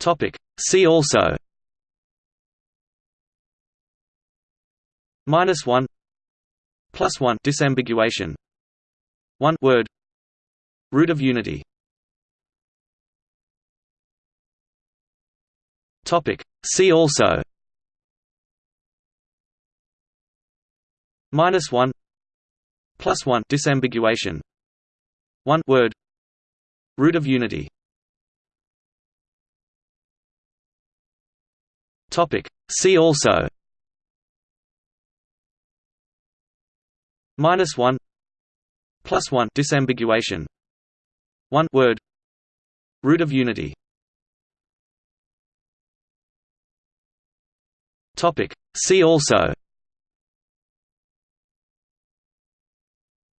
Topic. See also. Minus one. Plus one. Disambiguation. One word. Root of unity. Topic. See also. Minus one. Plus one. Disambiguation. One word. Root of unity. Topic. See also. Minus one. Plus one. Disambiguation. One word. Root of unity. Topic. See also.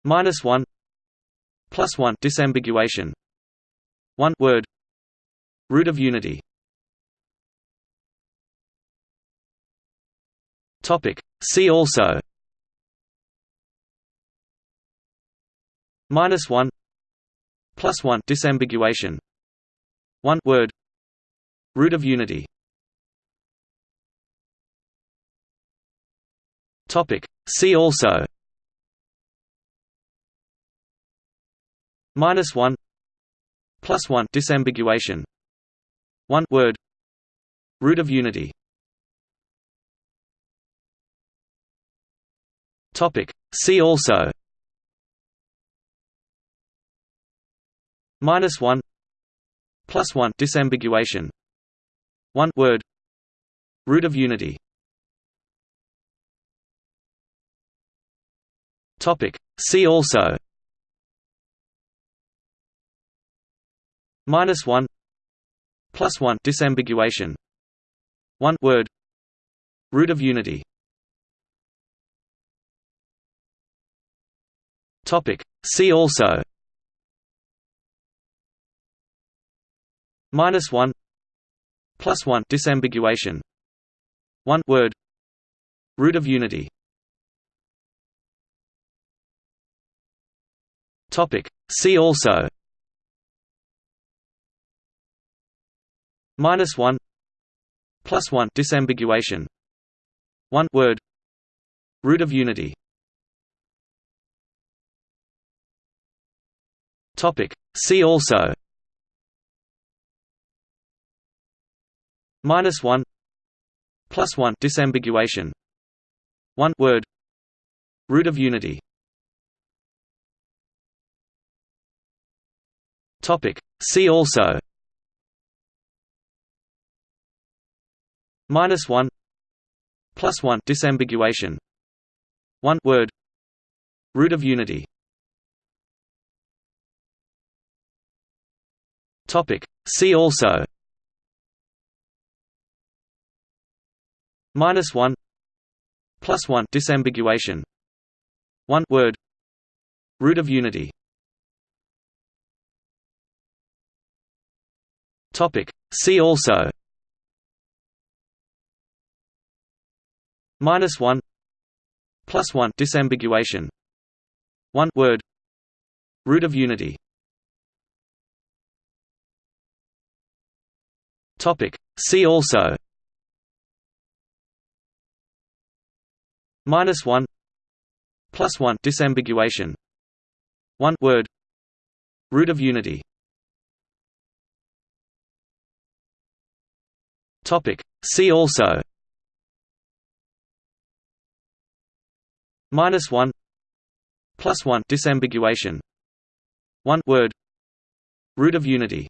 Minus one. Plus one. Disambiguation. One word. Root of unity. Topic. See also. Minus one. Plus one. Disambiguation. One word. Root of unity. Topic. See also. Minus one. Plus one. Disambiguation. One word. Root of unity. Topic. See also. Minus one. Plus one. Disambiguation. One word. Root of unity. Topic. See also. Minus one. Plus one. Disambiguation. One word. Root of unity. Topic. See also. Minus one. Plus one. Disambiguation. One word. Root of unity. Topic. See also. Minus one. Plus one. Disambiguation. One word. Root of unity. Topic. See also. Minus one. Plus one. Disambiguation. One word. Root of unity. Topic. See also. Minus one. Plus one. Disambiguation. One word. Root of unity. Topic. See also. Minus one. Plus one. Disambiguation. One word. Root of unity. Topic. See also. Minus one. Plus one. Disambiguation. One word. Root of unity. Topic. See also. Minus one. Plus one. Disambiguation. One word. Root of unity. Topic. See also. Minus one. Plus one. Disambiguation. One word. Root of unity.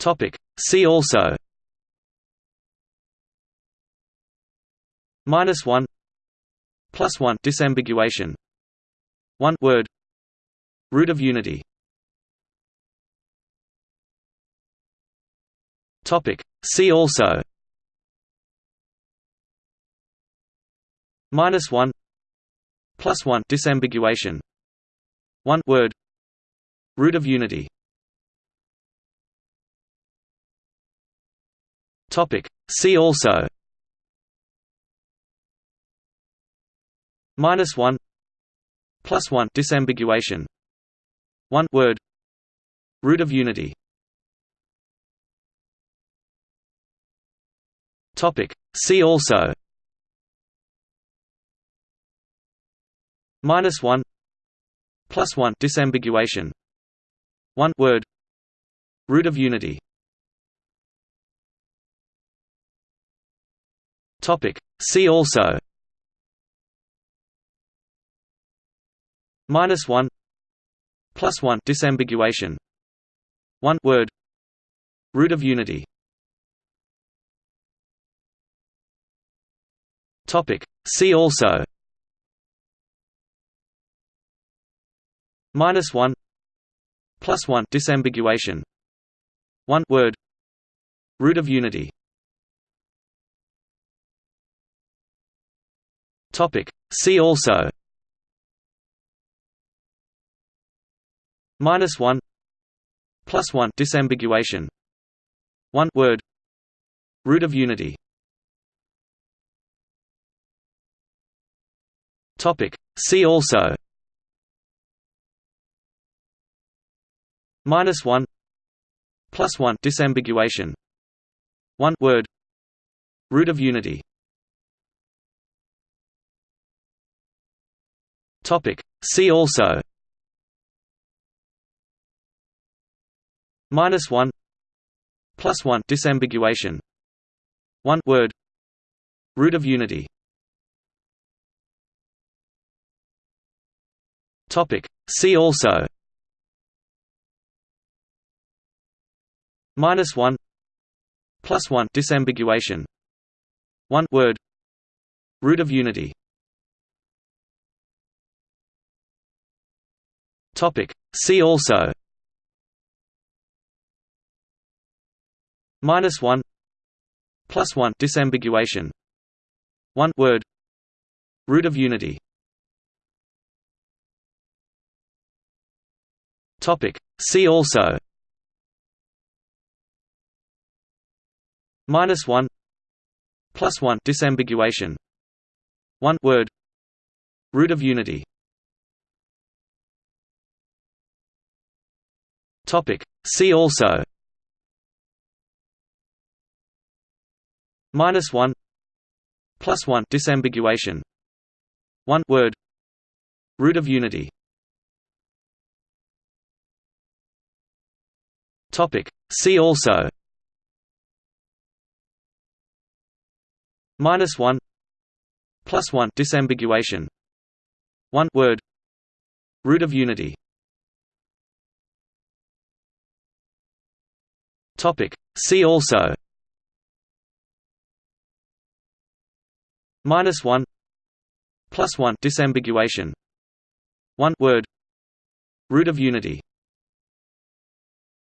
Topic. See also. Minus one. Plus one. Disambiguation. One word. Root of unity. Topic. See also. Minus one. Plus one. Disambiguation. One word. Root of unity. Topic. See also. Minus one. Plus one. Disambiguation. One word. Root of unity. Topic. See also. Minus one. Plus one. Disambiguation. One word. Root of unity. Topic. See also. Minus one. Plus one. Disambiguation. One word. Root of unity. Topic. See also. Minus one. Plus one. Disambiguation. One word. Root of unity. Topic. See also. Minus one. Plus one. Disambiguation. One word. Root of unity. Topic. See also. Minus one. Plus one. Disambiguation. One word. Root of unity. Topic. See also. Minus one. Plus one. Disambiguation. One word. Root of unity. Topic. See also. Minus one. Plus one. Disambiguation. One word. Root of unity. Topic. See also. Minus one. Plus one. Disambiguation. One word. Root of unity. Topic. See also. Minus one. Plus one. Disambiguation. One word. Root of unity. Topic. See also. Minus one. Plus one. Disambiguation. One word. Root of unity. Topic. See also. Minus one. Plus one. Disambiguation. One word. Root of unity. Topic. See also. Minus one. Plus one. Disambiguation. One word. Root of unity.